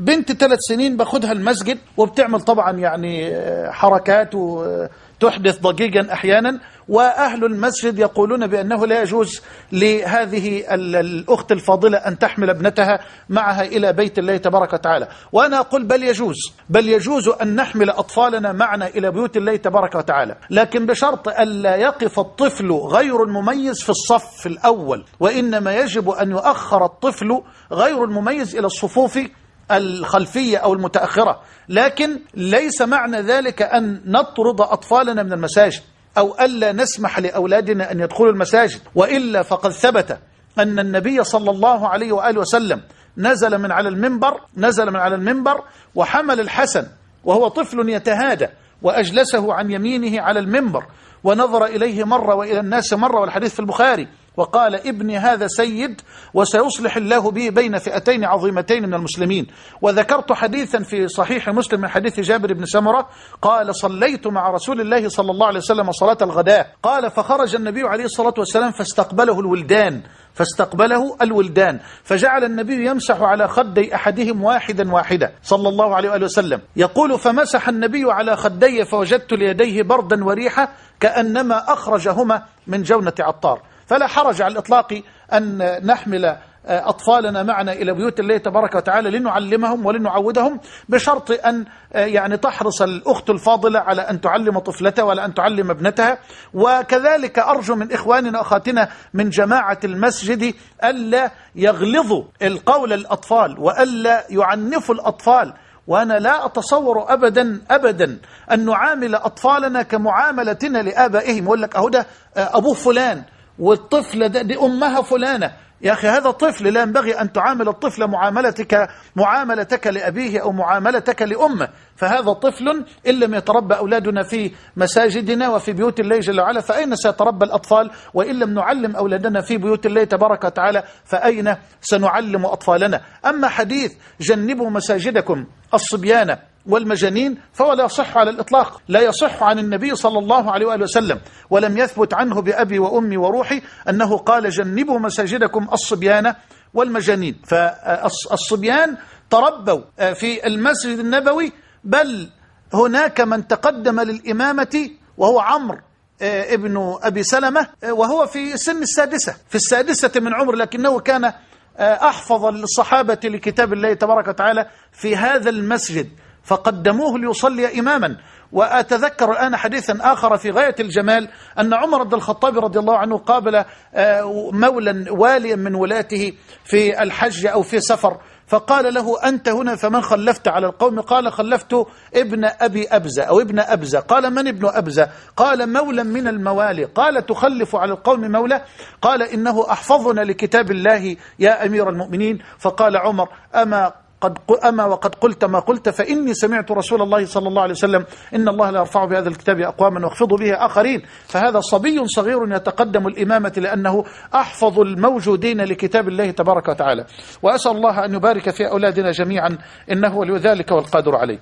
بنت ثلاث سنين باخدها المسجد وبتعمل طبعا يعني حركات وتحدث ضجيجا أحيانا. وأهل المسجد يقولون بأنه لا يجوز لهذه الأخت الفاضلة أن تحمل ابنتها معها إلى بيت الله تبارك وتعالى. وأنا أقول بل يجوز بل يجوز أن نحمل أطفالنا معنا إلى بيوت الله تبارك وتعالى. لكن بشرط ألا يقف الطفل غير المميز في الصف الأول وإنما يجب أن يؤخر الطفل غير المميز إلى الصفوف الخلفية أو المتأخرة. لكن ليس معنى ذلك أن نطرد أطفالنا من المساجد أو ألا نسمح لأولادنا أن يدخلوا المساجد. وإلا فقد ثبت أن النبي صلى الله عليه وآله وسلم نزل من على المنبر نزل من على المنبر وحمل الحسن وهو طفل يتهادى وأجلسه عن يمينه على المنبر ونظر إليه مرة وإلى الناس مرة والحديث في البخاري. وقال ابني هذا سيد وسيصلح الله به بين فئتين عظيمتين من المسلمين. وذكرت حديثا في صحيح مسلم من حديث جابر بن سمرة قال صليت مع رسول الله صلى الله عليه وسلم صلاة الغداء. قال فخرج النبي عليه الصلاة والسلام فاستقبله الولدان فاستقبله الولدان فجعل النبي يمسح على خدي أحدهم واحدا واحدا صلى الله عليه وآله وسلم. يقول فمسح النبي على خدي فوجدت ليديه بردا وريحة كأنما أخرجهما من جونة عطار. فلا حرج على الإطلاق أن نحمل أطفالنا معنا إلى بيوت الله تبارك وتعالى لنعلمهم ولنعودهم بشرط أن يعني تحرص الأخت الفاضلة على أن تعلم طفلتها ولا أن تعلم ابنتها. وكذلك أرجو من إخواننا وأخواتنا من جماعة المسجد ألا يغلظوا القول الأطفال وألا يعنفوا الأطفال. وأنا لا أتصور أبدا أبدا أن نعامل أطفالنا كمعاملتنا لآبائهم. يقول لك أهو ده أبوه فلان والطفلة ده دي أمها فلانة. يا أخي هذا طفل لا ينبغي أن تعامل الطفل معاملتك معاملتك لأبيه أو معاملتك لأمه. فهذا طفل إن لم يتربى أولادنا في مساجدنا وفي بيوت الله جل وعلا فأين سيتربى الأطفال؟ وإن لم نعلم أولادنا في بيوت الله تبارك وتعالى فأين سنعلم أطفالنا؟ أما حديث جنبوا مساجدكم الصبيان والمجانين فهو لا يصح على الإطلاق لا يصح عن النبي صلى الله عليه وآله وسلم ولم يثبت عنه بأبي وأمي وروحي أنه قال جنبوا مساجدكم الصبيان والمجانين فالصبيان تربوا في المسجد النبوي بل هناك من تقدم للإمامة وهو عمرو ابن أبي سلمة وهو في سن السادسة في السادسة من عمر لكنه كان أحفظ الصحابة لكتاب الله تبارك وتعالى في هذا المسجد. فقدموه ليصلي إماما. وأتذكر الآن حديثا آخر في غاية الجمال أن عمر بن الخطاب رضي الله عنه قابل مولا واليا من ولاته في الحج أو في سفر فقال له أنت هنا فمن خلفت على القوم؟ قال خلفت ابن أبي أبزة أو ابن أبزة. قال من ابن أبزة؟ قال مولا من الموالي. قال تخلف على القوم مولى قال إنه أحفظنا لكتاب الله يا أمير المؤمنين. فقال عمر أما قد أما وقد قلت ما قلت فإني سمعت رسول الله صلى الله عليه وسلم إن الله لا يرفع بهذا الكتاب أقواما واخفض به آخرين. فهذا صبي صغير يتقدم الإمامة لأنه أحفظ الموجودين لكتاب الله تبارك وتعالى. وأسأل الله أن يبارك في أولادنا جميعا إنه ولذلك والقادر عليه.